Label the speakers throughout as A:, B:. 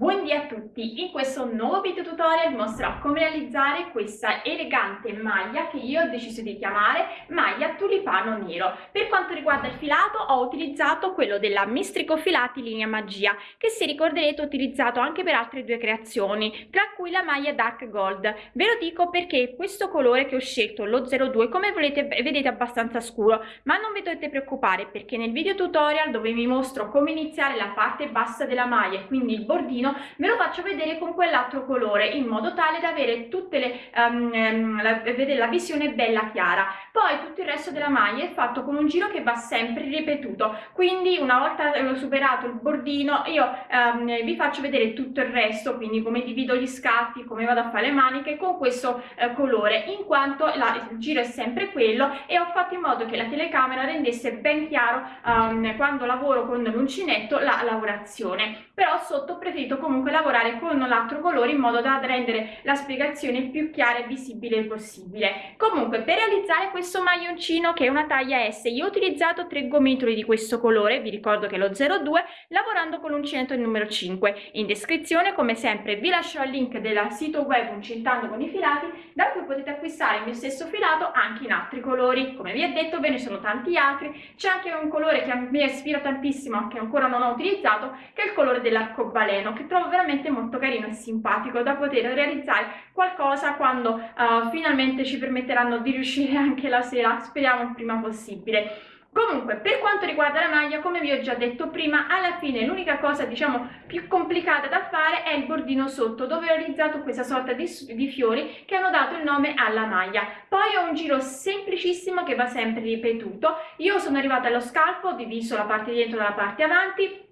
A: Buondì a tutti, in questo nuovo video tutorial mostrerò come realizzare questa elegante maglia che io ho deciso di chiamare maglia tulipano nero. Per quanto riguarda il filato ho utilizzato quello della Mistrico Filati linea magia che se ricorderete ho utilizzato anche per altre due creazioni tra cui la maglia dark gold. Ve lo dico perché questo colore che ho scelto, lo 02, come volete vedete abbastanza scuro ma non vi dovete preoccupare perché nel video tutorial dove vi mostro come iniziare la parte bassa della maglia e quindi il bordino ve lo faccio vedere con quell'altro colore in modo tale da avere tutte le um, la, vedere la visione bella chiara. Poi tutto il resto della maglia è fatto con un giro che va sempre ripetuto. Quindi una volta superato il bordino io um, vi faccio vedere tutto il resto quindi come divido gli scatti come vado a fare le maniche con questo uh, colore in quanto la, il giro è sempre quello e ho fatto in modo che la telecamera rendesse ben chiaro um, quando lavoro con l'uncinetto la lavorazione. Però sotto ho preferito comunque lavorare con l'altro colore in modo da rendere la spiegazione più chiara e visibile possibile. Comunque per realizzare questo maglioncino che è una taglia S io ho utilizzato tre gomitoli di questo colore vi ricordo che è lo 02 lavorando con l'uncinetto numero 5 in descrizione come sempre vi lascio il link del sito web uncintando con i filati da cui potete acquistare il mio stesso filato anche in altri colori. Come vi ho detto ve ne sono tanti altri. C'è anche un colore che me ispira tantissimo che ancora non ho utilizzato che è il colore dell'arcobaleno che trovo veramente molto carino e simpatico da poter realizzare qualcosa quando uh, finalmente ci permetteranno di riuscire anche la sera speriamo il prima possibile. Comunque per quanto riguarda la maglia come vi ho già detto prima alla fine l'unica cosa diciamo più complicata da fare è il bordino sotto dove ho realizzato questa sorta di, di fiori che hanno dato il nome alla maglia. Poi ho un giro semplicissimo che va sempre ripetuto. Io sono arrivata allo scalfo ho diviso la parte dietro dalla parte avanti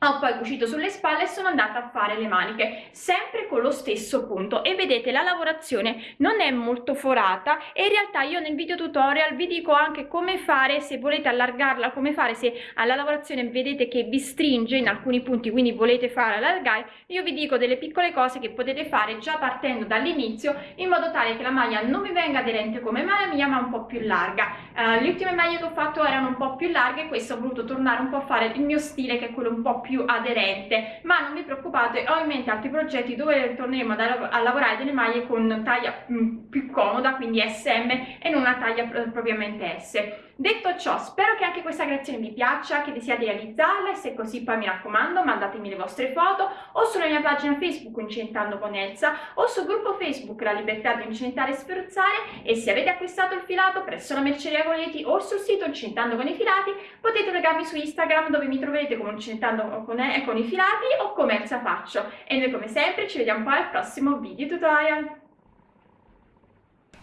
A: ho poi cucito sulle spalle e sono andata a fare le maniche sempre con lo stesso punto. E vedete la lavorazione non è molto forata e in realtà io nel video tutorial vi dico anche come fare se volete allargarla come fare se alla lavorazione vedete che vi stringe in alcuni punti quindi volete fare allargare io vi dico delle piccole cose che potete fare già partendo dall'inizio in modo tale che la maglia non vi venga aderente come la mia ma un po più larga. Uh, le ultime maglie che ho fatto erano un po più larghe questo ho voluto tornare un po' a fare il mio stile che è quello un po' più più aderente. Ma non vi preoccupate ho in mente altri progetti dove torneremo a, lavorare delle maglie con taglia mm, più comoda quindi SM e non una taglia propriamente S detto ciò spero che anche questa creazione vi piaccia che desiate realizzarla e se così poi mi raccomando mandatemi le vostre foto o sulla mia pagina facebook incentando con Elsa o sul gruppo facebook la libertà di incentare e sferzare e se avete acquistato il filato presso la merceria Coleti o sul sito incentando con i filati potete legarmi su instagram dove mi troverete come incentando con, eh, con i filati o come Elsa faccio. E noi come sempre ci vediamo poi al prossimo video tutorial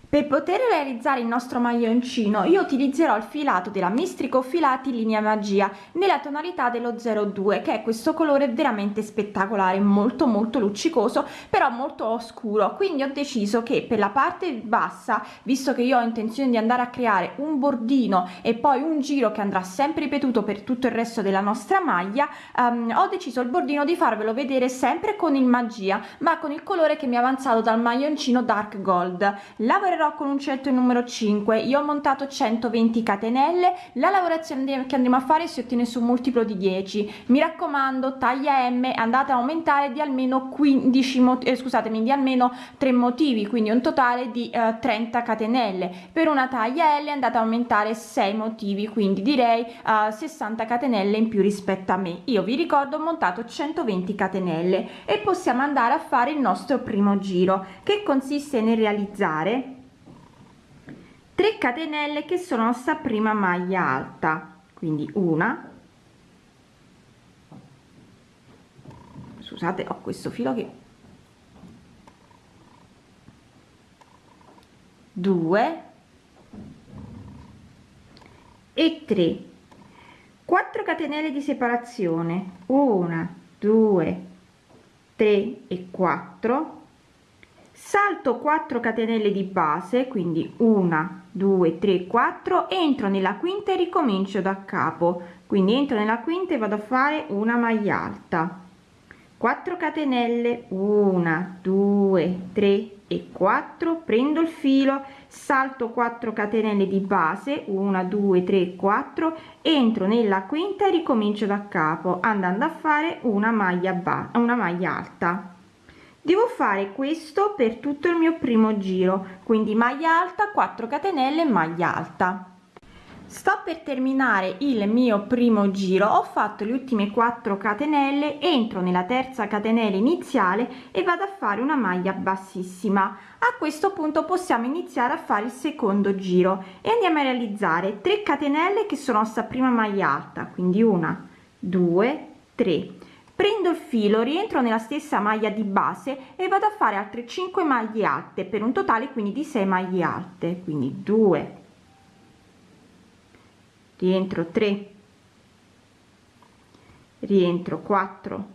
B: per poter realizzare il nostro maglioncino io utilizzerò il filato della Mistrico Filati linea magia nella tonalità dello 02 che è questo colore veramente spettacolare molto molto luccicoso però molto oscuro. Quindi ho deciso che per la parte bassa visto che io ho intenzione di andare a creare un bordino e poi un giro che andrà sempre ripetuto per tutto il resto della nostra maglia um, ho deciso il bordino di farvelo vedere sempre con il magia ma con il colore che mi è avanzato dal maglioncino dark gold. Lavorerò lavorerò con uncinetto numero 5 io ho montato 120 catenelle. La lavorazione che andremo a fare si ottiene su un multiplo di 10 mi raccomando taglia m andate a aumentare di almeno 15 eh, scusatemi di almeno 3 motivi quindi un totale di eh, 30 catenelle. Per una taglia l andate a aumentare 6 motivi quindi direi eh, 60 catenelle in più rispetto a me. Io vi ricordo ho montato 120 catenelle. E possiamo andare a fare il nostro primo giro che consiste nel realizzare 3 catenelle che sono nostra prima maglia alta. Quindi una. Scusate ho questo filo che 2 e 3 4 catenelle di separazione. 1 2 3 e 4 salto 4 catenelle di base quindi una 2 3 4 entro nella quinta e ricomincio da capo. Quindi entro nella quinta e vado a fare una maglia alta. 4 catenelle 1 2 3 e 4 prendo il filo salto 4 catenelle di base 1 2 3 4 entro nella quinta e ricomincio da capo andando a fare una maglia ba una maglia alta devo fare questo per tutto il mio primo giro quindi maglia alta 4 catenelle maglia alta. Sto per terminare il mio primo giro. Ho fatto le ultime 4 catenelle entro nella terza catenella iniziale e vado a fare una maglia bassissima. A questo punto possiamo iniziare a fare il secondo giro e andiamo a realizzare 3 catenelle che sono sta prima maglia alta quindi una due tre prendo il filo rientro nella stessa maglia di base e vado a fare altre 5 maglie alte per un totale quindi di 6 maglie alte. Quindi 2 rientro 3 rientro 4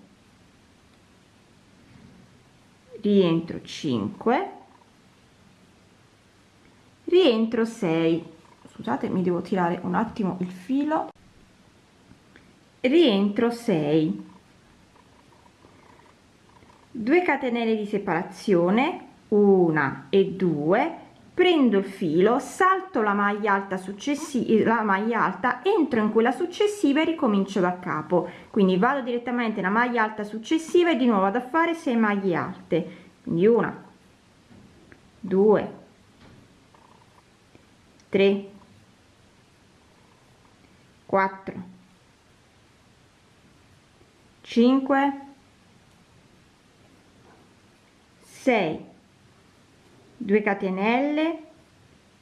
B: rientro 5 rientro 6 scusate mi devo tirare un attimo il filo. Rientro 6 2 catenelle di separazione una e 2 prendo il filo salto la maglia alta successiva la maglia alta entro in quella successiva e ricomincio da capo. Quindi vado direttamente nella maglia alta successiva e di nuovo vado a fare 6 maglie alte. Quindi una 2 3 4 5 6 2 catenelle.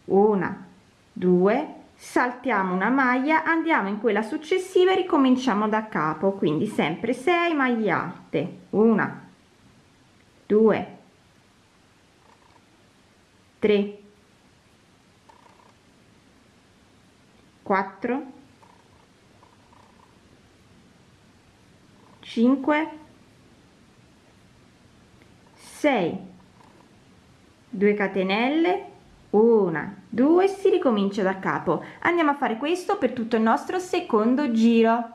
B: Una due. Saltiamo una maglia andiamo in quella successiva e ricominciamo da capo. Quindi sempre 6 maglie alte. Una due tre quattro cinque sei. 2 catenelle una due si ricomincia da capo. Andiamo a fare questo per tutto il nostro secondo giro.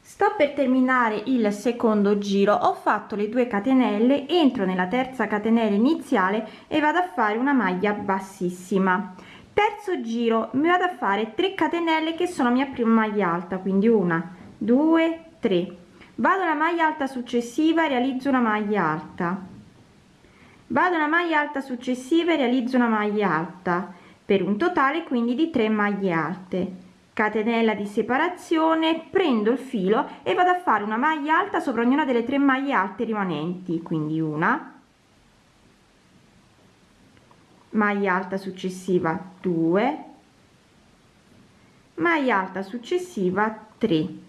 B: Sto per terminare il secondo giro. Ho fatto le 2 catenelle entro nella terza catenella iniziale e vado a fare una maglia bassissima. Terzo giro mi vado a fare 3 catenelle che sono mia prima maglia alta quindi una due tre. Vado alla maglia alta successiva realizzo una maglia alta vado una maglia alta successiva e realizzo una maglia alta per un totale quindi di 3 maglie alte. Catenella di separazione prendo il filo e vado a fare una maglia alta sopra ognuna delle tre maglie alte rimanenti quindi una. Maglia alta successiva 2 maglia alta successiva 3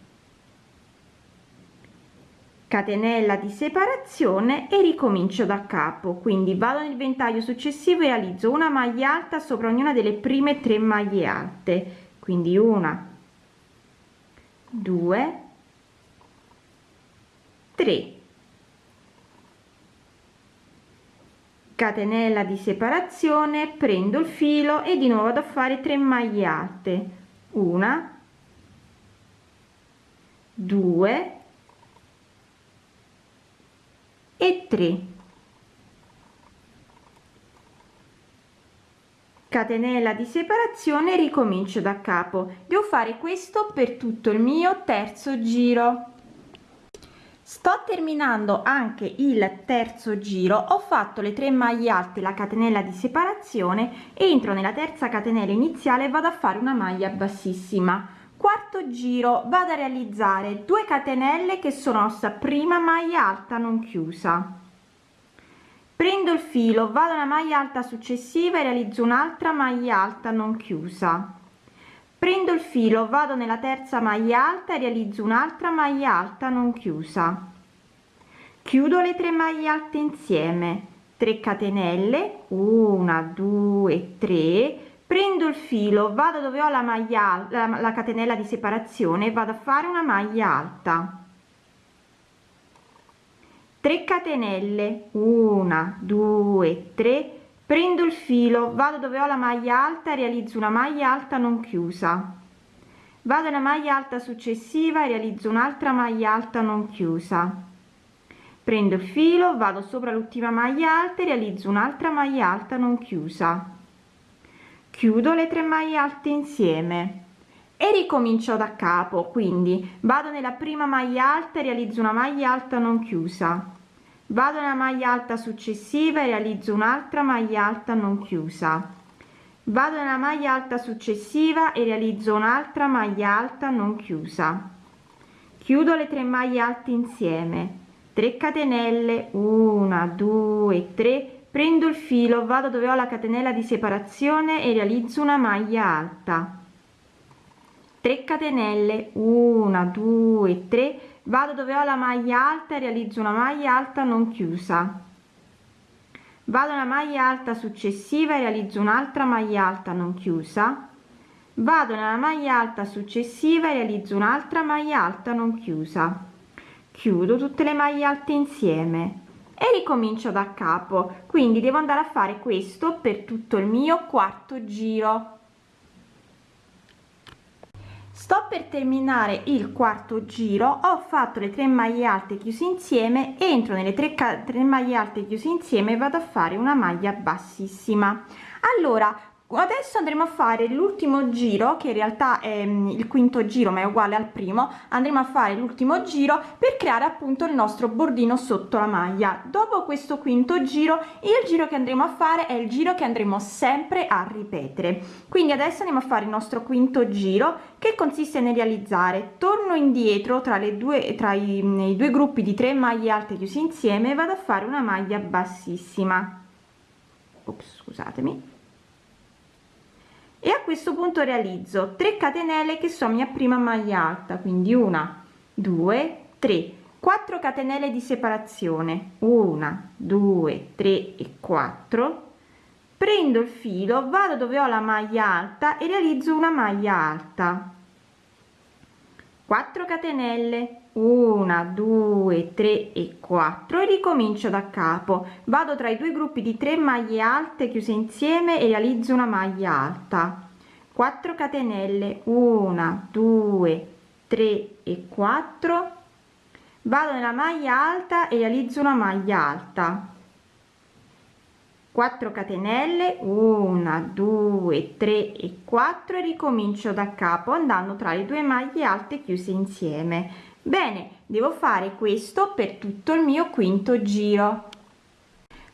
B: catenella di separazione e ricomincio da capo. Quindi vado nel ventaglio successivo e realizzo una maglia alta sopra ognuna delle prime tre maglie alte. Quindi una due tre. Catenella di separazione prendo il filo e di nuovo vado a fare 3 maglie alte. Una due e 3 catenella di separazione ricomincio da capo. Devo fare questo per tutto il mio terzo giro. Sto terminando anche il terzo giro. Ho fatto le 3 maglie alte la catenella di separazione. Entro nella terza catenella iniziale vado a fare una maglia bassissima quarto giro vado a realizzare 2 catenelle che sono sta prima maglia alta non chiusa. Prendo il filo vado alla maglia alta successiva e realizzo un'altra maglia alta non chiusa. Prendo il filo vado nella terza maglia alta e realizzo un'altra maglia alta non chiusa. Chiudo le tre maglie alte insieme. 3 catenelle 1 2 3 prendo il filo vado dove ho la maglia la, la catenella di separazione vado a fare una maglia alta. 3 catenelle 1 2 3 prendo il filo vado dove ho la maglia alta realizzo una maglia alta non chiusa. Vado alla maglia alta successiva realizzo un'altra maglia alta non chiusa. Prendo il filo vado sopra l'ultima maglia alta e realizzo un'altra maglia alta non chiusa chiudo le tre maglie alte insieme e ricomincio da capo quindi vado nella prima maglia alta e realizzo una maglia alta non chiusa. Vado nella maglia alta successiva e realizzo un'altra maglia alta non chiusa. Vado nella maglia alta successiva e realizzo un'altra maglia alta non chiusa. Chiudo le tre maglie alte insieme. 3 catenelle 1 2 3 prendo il filo vado dove ho la catenella di separazione e realizzo una maglia alta. 3 catenelle 1 2 3 vado dove ho la maglia alta e realizzo una maglia alta non chiusa. Vado alla maglia alta successiva e realizzo un'altra maglia alta non chiusa. Vado nella maglia alta successiva e realizzo un'altra maglia alta non chiusa. Chiudo tutte le maglie alte insieme e ricomincio da capo. Quindi devo andare a fare questo per tutto il mio quarto giro. Sto per terminare il quarto giro. Ho fatto le tre maglie alte chiuse insieme. Entro nelle tre, tre maglie alte chiuse insieme vado a fare una maglia bassissima. Allora adesso andremo a fare l'ultimo giro che in realtà è mm, il quinto giro ma è uguale al primo. Andremo a fare l'ultimo giro per creare appunto il nostro bordino sotto la maglia. Dopo questo quinto giro il giro che andremo a fare è il giro che andremo sempre a ripetere. Quindi adesso andiamo a fare il nostro quinto giro che consiste nel realizzare. Torno indietro tra le due tra i, i due gruppi di tre maglie alte chiusi insieme vado a fare una maglia bassissima. Ops, scusatemi e a questo punto realizzo 3 catenelle che sono mia prima maglia alta quindi una due tre. 4 catenelle di separazione una due tre e 4 prendo il filo vado dove ho la maglia alta e realizzo una maglia alta. 4 catenelle 1 2 3 e 4 e ricomincio da capo. Vado tra i due gruppi di 3 maglie alte chiuse insieme e realizzo una maglia alta. 4 catenelle. 1 2 3 e 4 vado nella maglia alta e realizzo una maglia alta. 4 catenelle. 1 2 3 e 4 e ricomincio da capo andando tra le due maglie alte chiuse insieme bene devo fare questo per tutto il mio quinto giro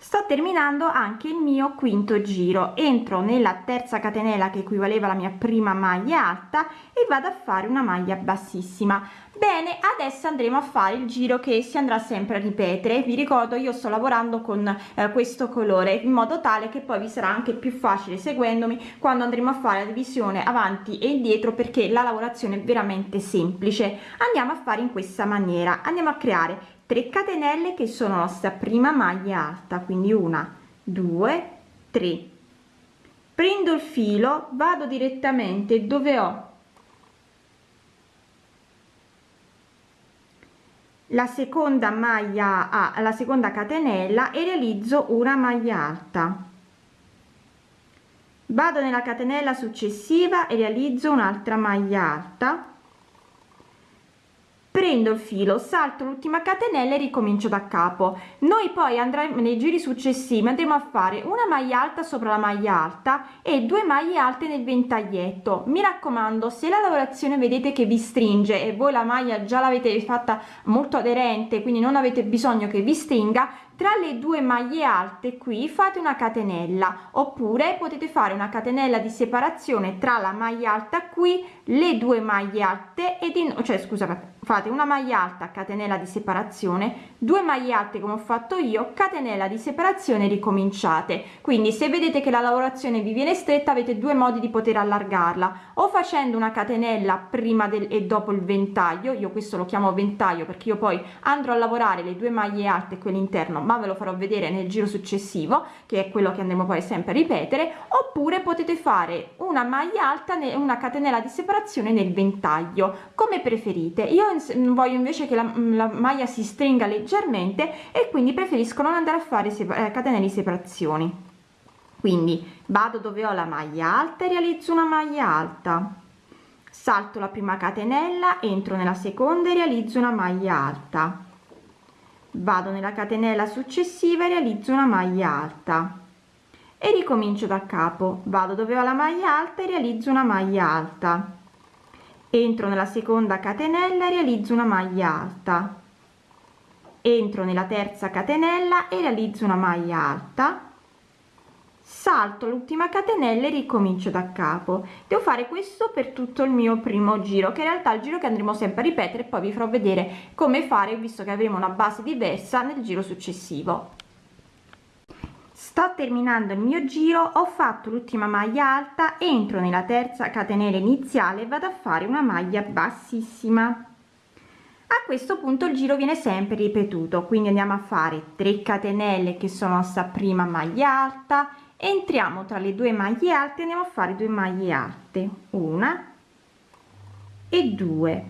B: sto terminando anche il mio quinto giro. Entro nella terza catenella che equivaleva alla mia prima maglia alta e vado a fare una maglia bassissima. Bene adesso andremo a fare il giro che si andrà sempre a ripetere. Vi ricordo io sto lavorando con eh, questo colore in modo tale che poi vi sarà anche più facile seguendomi quando andremo a fare la divisione avanti e indietro perché la lavorazione è veramente semplice. Andiamo a fare in questa maniera. Andiamo a creare 3 catenelle che sono la nostra prima maglia alta quindi una due tre. Prendo il filo vado direttamente dove ho la seconda maglia a la seconda catenella e realizzo una maglia alta. Vado nella catenella successiva e realizzo un'altra maglia alta prendo il filo salto l'ultima catenella e ricomincio da capo. Noi poi andremo nei giri successivi andremo a fare una maglia alta sopra la maglia alta e due maglie alte nel ventaglietto. Mi raccomando se la lavorazione vedete che vi stringe e voi la maglia già l'avete fatta molto aderente quindi non avete bisogno che vi stringa tra le due maglie alte qui fate una catenella oppure potete fare una catenella di separazione tra la maglia alta qui le due maglie alte ed in cioè scusa fate una maglia alta catenella di separazione due maglie alte come ho fatto io catenella di separazione ricominciate. Quindi se vedete che la lavorazione vi viene stretta avete due modi di poter allargarla. O facendo una catenella prima del e dopo il ventaglio io questo lo chiamo ventaglio perché io poi andrò a lavorare le due maglie alte quelle interno ma ve lo farò vedere nel giro successivo che è quello che andremo poi sempre a ripetere oppure potete fare una maglia alta una catenella di separazione nel ventaglio come preferite. Io voglio invece che la, la maglia si stringa leggermente e quindi preferisco non andare a fare eh, catenelle di separazioni. Quindi vado dove ho la maglia alta e realizzo una maglia alta. Salto la prima catenella entro nella seconda e realizzo una maglia alta vado nella catenella successiva e realizzo una maglia alta. E ricomincio da capo. Vado dove ho la maglia alta e realizzo una maglia alta. Entro nella seconda catenella e realizzo una maglia alta. Entro nella terza catenella e realizzo una maglia alta salto l'ultima catenella e ricomincio da capo. Devo fare questo per tutto il mio primo giro che in realtà è il giro che andremo sempre a ripetere poi vi farò vedere come fare visto che avremo una base diversa nel giro successivo. Sto terminando il mio giro ho fatto l'ultima maglia alta entro nella terza catenella iniziale e vado a fare una maglia bassissima. A questo punto il giro viene sempre ripetuto quindi andiamo a fare 3 catenelle che sono sta prima maglia alta entriamo tra le due maglie alte andiamo a fare due maglie alte. Una e due.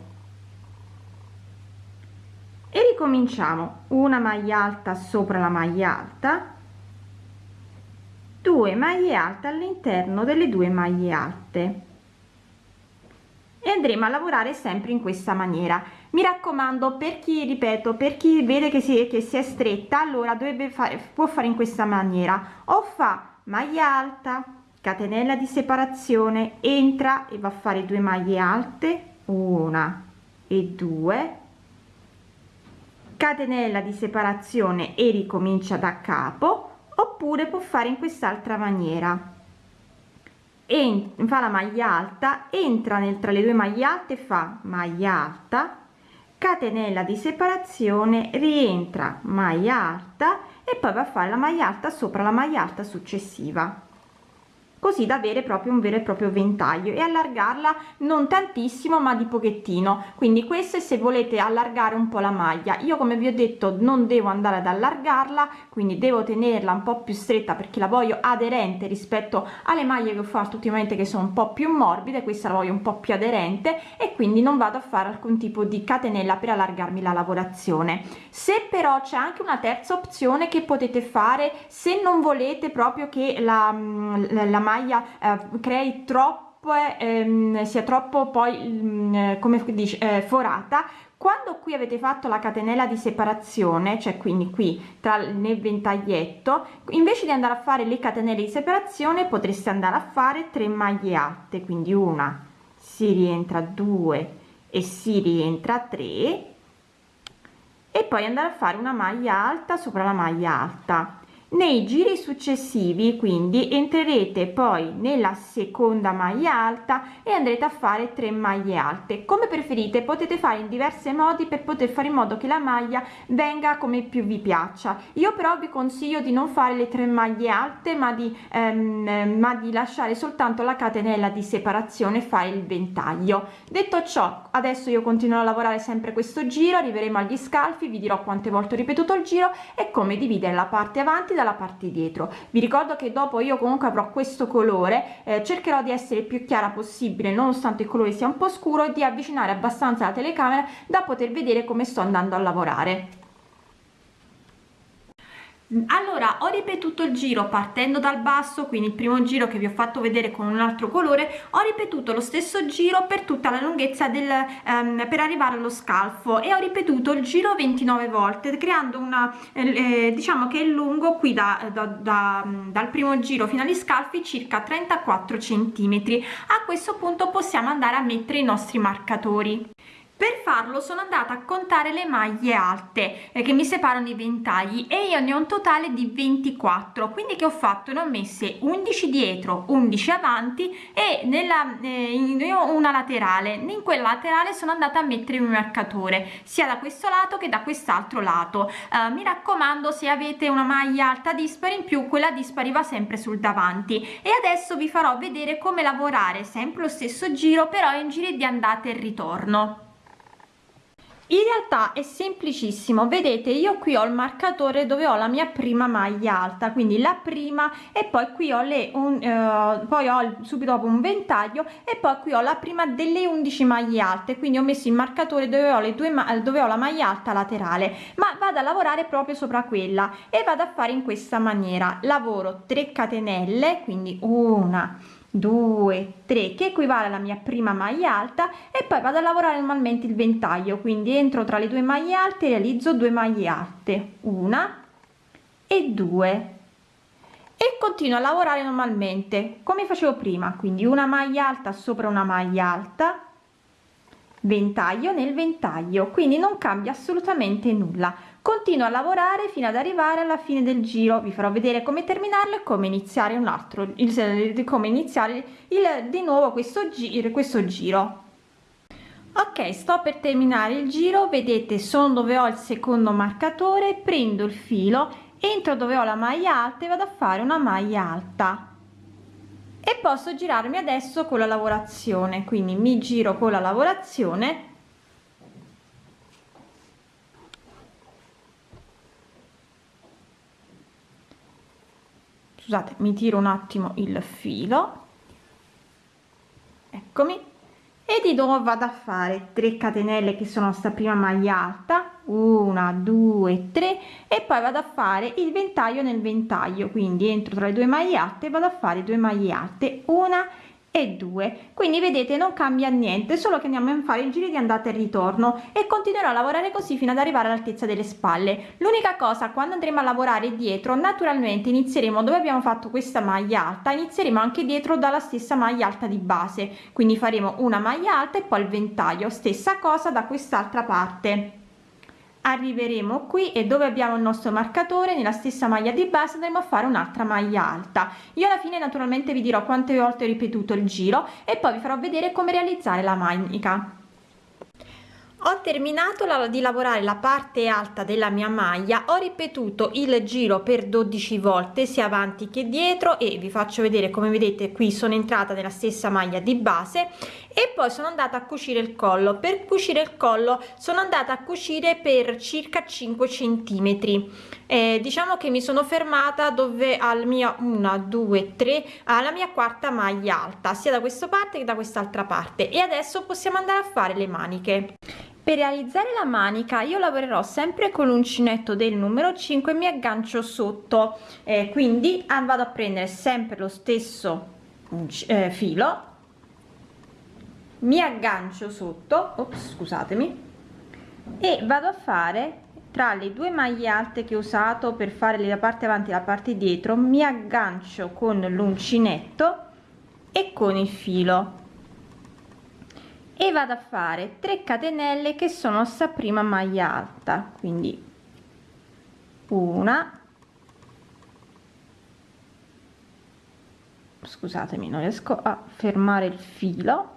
B: E ricominciamo. Una maglia alta sopra la maglia alta. 2 maglie alte all'interno delle due maglie alte. E andremo a lavorare sempre in questa maniera. Mi raccomando per chi ripeto per chi vede che si, che si è stretta allora dovrebbe fare può fare in questa maniera. O fa maglia alta catenella di separazione entra e va a fare due maglie alte una e due catenella di separazione e ricomincia da capo oppure può fare in quest'altra maniera. E fa la maglia alta entra nel tra le due maglie alte fa maglia alta catenella di separazione rientra maglia alta e poi va a fare la maglia alta sopra la maglia alta successiva così da avere proprio un vero e proprio ventaglio e allargarla non tantissimo ma di pochettino. Quindi queste se volete allargare un po la maglia. Io come vi ho detto non devo andare ad allargarla quindi devo tenerla un po più stretta perché la voglio aderente rispetto alle maglie che ho fatto ultimamente che sono un po più morbide questa la voglio un po più aderente e quindi non vado a fare alcun tipo di catenella per allargarmi la lavorazione. Se però c'è anche una terza opzione che potete fare se non volete proprio che la, la maglia maglia eh, crei troppo ehm, sia troppo poi mh, mm, come dice eh, forata. Quando qui avete fatto la catenella di separazione cioè quindi qui tra nel ventaglietto invece di andare a fare le catenelle di separazione potreste andare a fare 3 maglie alte quindi una si rientra 2 e si rientra 3 e poi andare a fare una maglia alta sopra la maglia alta nei giri successivi quindi entrerete poi nella seconda maglia alta e andrete a fare 3 maglie alte. Come preferite potete fare in diversi modi per poter fare in modo che la maglia venga come più vi piaccia. Io però vi consiglio di non fare le 3 maglie alte ma di ehm, ma di lasciare soltanto la catenella di separazione fare il ventaglio. Detto ciò adesso io continuo a lavorare sempre questo giro arriveremo agli scalfi vi dirò quante volte ho ripetuto il giro e come dividere la parte avanti dalla parte dietro. Vi ricordo che dopo io comunque avrò questo colore eh, cercherò di essere più chiara possibile nonostante il colore sia un po scuro e di avvicinare abbastanza la telecamera da poter vedere come sto andando a lavorare allora ho ripetuto il giro partendo dal basso quindi il primo giro che vi ho fatto vedere con un altro colore ho ripetuto lo stesso giro per tutta la lunghezza del um, per arrivare allo scalfo e ho ripetuto il giro 29 volte creando una eh, diciamo che è lungo qui da, da, da, dal primo giro fino agli scalfi circa 34 centimetri. A questo punto possiamo andare a mettere i nostri marcatori per farlo sono andata a contare le maglie alte eh, che mi separano i ventagli e io ne ho un totale di 24 quindi che ho fatto? Ne ho messe 11 dietro 11 avanti e nella eh, una laterale. In quella laterale sono andata a mettere un marcatore sia da questo lato che da quest'altro lato. Eh, mi raccomando se avete una maglia alta dispari in più quella dispari va sempre sul davanti. E adesso vi farò vedere come lavorare sempre lo stesso giro però in giri di andata e ritorno in realtà è semplicissimo. Vedete io qui ho il marcatore dove ho la mia prima maglia alta quindi la prima e poi qui ho le un, eh, poi ho subito dopo un ventaglio e poi qui ho la prima delle 11 maglie alte. Quindi ho messo il marcatore dove ho le due dove ho la maglia alta laterale. Ma vado a lavorare proprio sopra quella e vado a fare in questa maniera. Lavoro 3 catenelle quindi una 2 3 che equivale alla mia prima maglia alta e poi vado a lavorare normalmente il ventaglio quindi entro tra le due maglie alte realizzo due maglie alte una e due. E continuo a lavorare normalmente come facevo prima quindi una maglia alta sopra una maglia alta ventaglio nel ventaglio quindi non cambia assolutamente nulla continuo a lavorare fino ad arrivare alla fine del giro. Vi farò vedere come terminarlo e come iniziare un altro il, come iniziare il di nuovo questo giro questo giro. Ok sto per terminare il giro. Vedete sono dove ho il secondo marcatore prendo il filo entro dove ho la maglia alta e vado a fare una maglia alta. E posso girarmi adesso con la lavorazione. Quindi mi giro con la lavorazione scusate mi tiro un attimo il filo. Eccomi. E di nuovo vado a fare 3 catenelle che sono sta prima maglia alta. Una due tre. E poi vado a fare il ventaglio nel ventaglio. Quindi entro tra le due maglie alte vado a fare due maglie alte. Una e 2 quindi vedete non cambia niente solo che andiamo a fare il giro di andata e ritorno e continuerò a lavorare così fino ad arrivare all'altezza delle spalle. L'unica cosa quando andremo a lavorare dietro naturalmente inizieremo dove abbiamo fatto questa maglia alta inizieremo anche dietro dalla stessa maglia alta di base. Quindi faremo una maglia alta e poi il ventaglio. Stessa cosa da quest'altra parte arriveremo qui e dove abbiamo il nostro marcatore nella stessa maglia di base andremo a fare un'altra maglia alta. Io alla fine naturalmente vi dirò quante volte ho ripetuto il giro e poi vi farò vedere come realizzare la manica ho terminato la, di lavorare la parte alta della mia maglia ho ripetuto il giro per 12 volte sia avanti che dietro e vi faccio vedere come vedete qui sono entrata nella stessa maglia di base e poi sono andata a cucire il collo. Per cucire il collo sono andata a cucire per circa 5 centimetri. Eh, diciamo che mi sono fermata dove al mio una due tre alla mia quarta maglia alta sia da questa parte che da quest'altra parte. E adesso possiamo andare a fare le maniche. Per realizzare la manica io lavorerò sempre con l'uncinetto del numero 5 mi aggancio sotto. Eh, quindi ah, vado a prendere sempre lo stesso eh, filo mi aggancio sotto ops, scusatemi e vado a fare tra le due maglie alte che ho usato per fare la parte avanti e la parte dietro mi aggancio con l'uncinetto e con il filo. E vado a fare 3 catenelle che sono sta prima maglia alta quindi una scusatemi non riesco a fermare il filo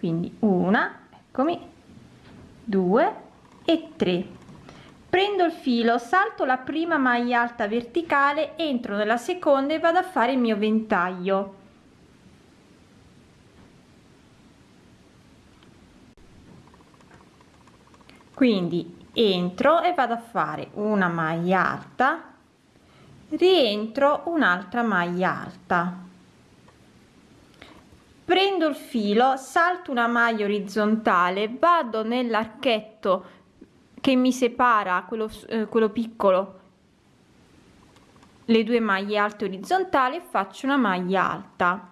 B: quindi una eccomi due e tre. Prendo il filo salto la prima maglia alta verticale entro nella seconda e vado a fare il mio ventaglio. Quindi entro e vado a fare una maglia alta rientro un'altra maglia alta prendo il filo salto una maglia orizzontale vado nell'archetto che mi separa quello, eh, quello piccolo le due maglie alte orizzontali faccio una maglia alta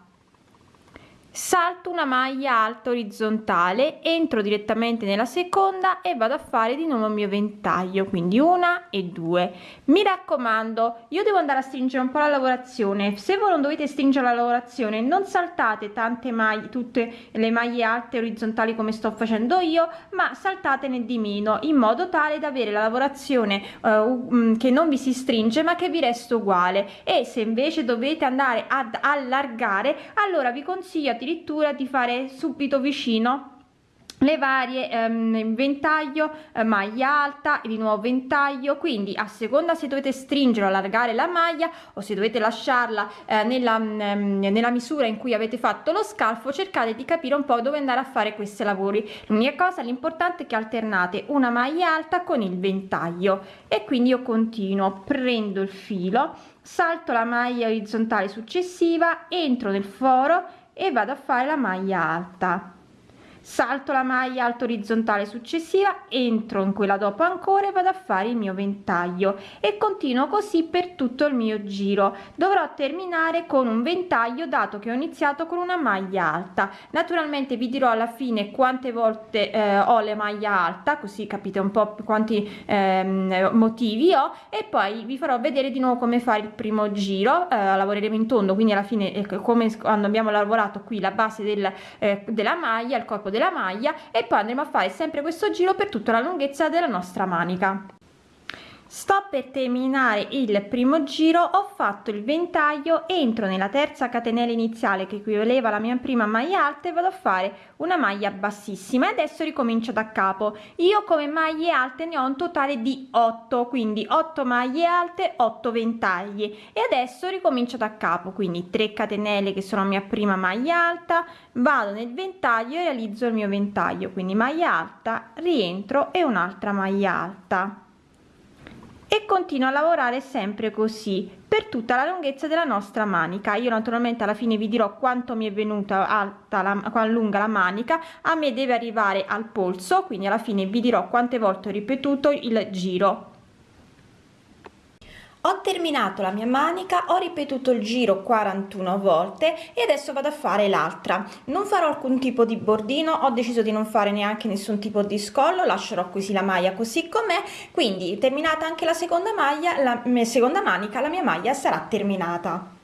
B: salto una maglia alta orizzontale entro direttamente nella seconda e vado a fare di nuovo il mio ventaglio quindi una e due. Mi raccomando io devo andare a stringere un po la lavorazione. Se voi non dovete stringere la lavorazione non saltate tante maglie tutte le maglie alte orizzontali come sto facendo io ma saltatene di meno in modo tale da avere la lavorazione uh, che non vi si stringe ma che vi resta uguale. E se invece dovete andare ad allargare allora vi consiglio di addirittura di fare subito vicino le varie ehm, ventaglio eh, maglia alta e di nuovo ventaglio. Quindi a seconda se dovete stringere o allargare la maglia o se dovete lasciarla eh, nella, ehm, nella misura in cui avete fatto lo scalfo cercate di capire un po dove andare a fare questi lavori. L'unica cosa l'importante è che alternate una maglia alta con il ventaglio. E quindi io continuo prendo il filo salto la maglia orizzontale successiva entro nel foro e vado a fare la maglia alta salto la maglia alto orizzontale successiva entro in quella dopo ancora e vado a fare il mio ventaglio. E continuo così per tutto il mio giro. Dovrò terminare con un ventaglio dato che ho iniziato con una maglia alta. Naturalmente vi dirò alla fine quante volte eh, ho le maglia alta così capite un po quanti ehm, motivi ho. E poi vi farò vedere di nuovo come fare il primo giro. Eh, lavoreremo in tondo quindi alla fine eh, come quando abbiamo lavorato qui la base del, eh, della maglia il corpo della maglia e poi andremo a fare sempre questo giro per tutta la lunghezza della nostra manica sto per terminare il primo giro ho fatto il ventaglio entro nella terza catenella iniziale che equivaleva alla mia prima maglia alta e vado a fare una maglia bassissima e adesso ricomincio da capo. Io come maglie alte ne ho un totale di 8 quindi 8 maglie alte 8 ventagli. E adesso ricomincio da capo quindi 3 catenelle che sono mia prima maglia alta vado nel ventaglio e realizzo il mio ventaglio. Quindi maglia alta rientro e un'altra maglia alta e continuo a lavorare sempre così per tutta la lunghezza della nostra manica. Io naturalmente alla fine vi dirò quanto mi è venuta alta la lunga la manica. A me deve arrivare al polso quindi alla fine vi dirò quante volte ho ripetuto il giro ho terminato la mia manica ho ripetuto il giro 41 volte e adesso vado a fare l'altra. Non farò alcun tipo di bordino ho deciso di non fare neanche nessun tipo di scollo lascerò così la maglia così com'è. Quindi terminata anche la seconda maglia la seconda manica la mia maglia sarà terminata